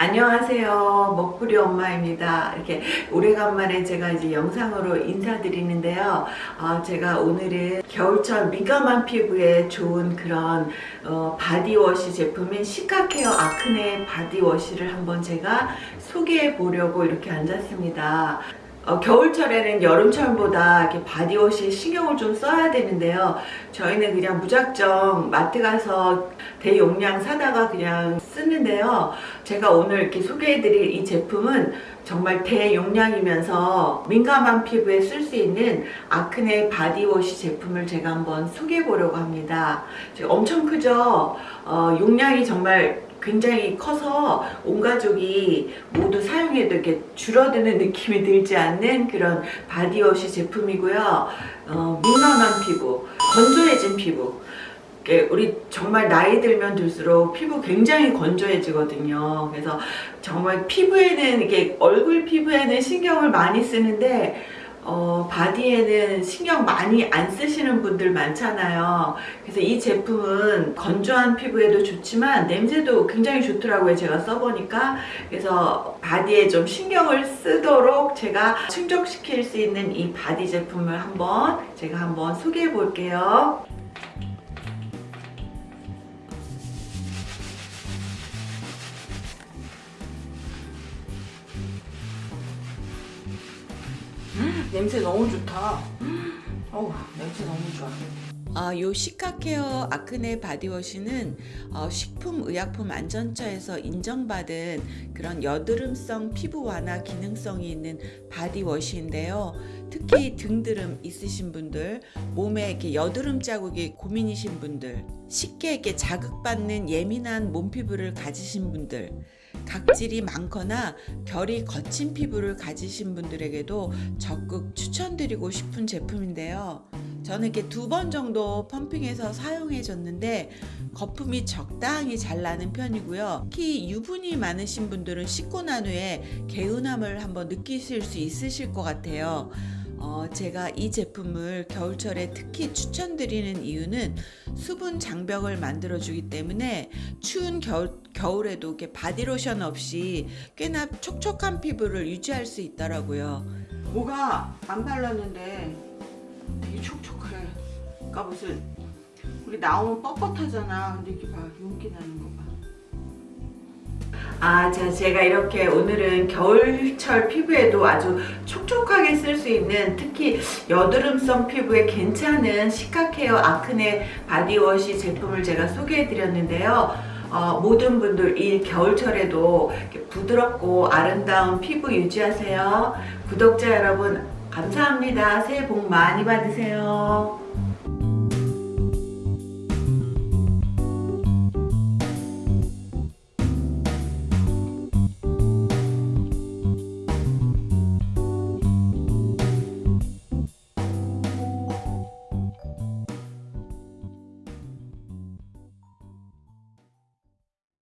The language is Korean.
안녕하세요. 먹부리 엄마입니다. 이렇게 오래간만에 제가 이제 영상으로 인사드리는데요. 어, 제가 오늘은 겨울철 민감한 피부에 좋은 그런 어, 바디워시 제품인 시카케어 아크네 바디워시를 한번 제가 소개해 보려고 이렇게 앉았습니다 어, 겨울철에는 여름철보다 이렇게 바디워시에 신경을 좀 써야 되는데요. 저희는 그냥 무작정 마트 가서 대용량 사다가 그냥 쓰는데요. 제가 오늘 이렇게 소개해드릴 이 제품은 정말 대용량이면서 민감한 피부에 쓸 수 있는 아크네 바디워시 제품을 제가 한번 소개해 보려고 합니다. 엄청 크죠? 어, 용량이 정말 굉장히 커서 온 가족이 모두 사용해도 이렇게 줄어드는 느낌이 들지 않는 그런 바디워시 제품이고요. 어, 민감한 피부, 건조해진 피부 우리 정말 나이 들면 들수록 피부 굉장히 건조해지거든요. 그래서 정말 피부에는 이게 얼굴 피부에는 신경을 많이 쓰는데 어, 바디에는 신경 많이 안 쓰시는 분들 많잖아요. 그래서 이 제품은 건조한 피부에도 좋지만 냄새도 굉장히 좋더라고요. 제가 써보니까. 그래서 바디에 좀 신경을 쓰도록 제가 충족시킬 수 있는 이 바디 제품을 한번 제가 한번 소개해 볼게요. 냄새 너무 좋다. 어우, 냄새 너무 좋아. 아, 요 시카케어 아크네 바디워시는 어, 식품의약품안전처에서 인정받은 그런 여드름성 피부 완화 기능성이 있는 바디워시인데요. 특히 등드름 있으신 분들, 몸에 이렇게 여드름 자국이 고민이신 분들, 쉽게 이렇게 자극받는 예민한 몸 피부를 가지신 분들, 각질이 많거나 결이 거친 피부를 가지신 분들에게도 적극 추천드리고 싶은 제품인데요. 저는 이렇게 두 번 정도 펌핑해서 사용해 줬는데 거품이 적당히 잘 나는 편이고요. 특히 유분이 많으신 분들은 씻고 난 후에 개운함을 한번 느끼실 수 있으실 것 같아요. 어, 제가 이 제품을 겨울철에 특히 추천드리는 이유는 수분 장벽을 만들어 주기 때문에 추운 겨울, 겨울에도 이렇게 바디로션 없이 꽤나 촉촉한 피부를 유지할 수 있더라고요. 뭐가 안 발랐는데 되게 촉촉해. 그러니까 무슨 우리 나오면 뻣뻣하잖아. 근데 이렇게 봐 윤기 나는 거봐 아, 자, 제가 이렇게 오늘은 겨울철 피부에도 아주 촉촉하게 쓸 수 있는 특히 여드름성 피부에 괜찮은 시카케어 아크네 바디워시 제품을 제가 소개해 드렸는데요. 어, 모든 분들 이 겨울철에도 부드럽고 아름다운 피부 유지하세요. 구독자 여러분 감사합니다. 새해 복 많이 받으세요.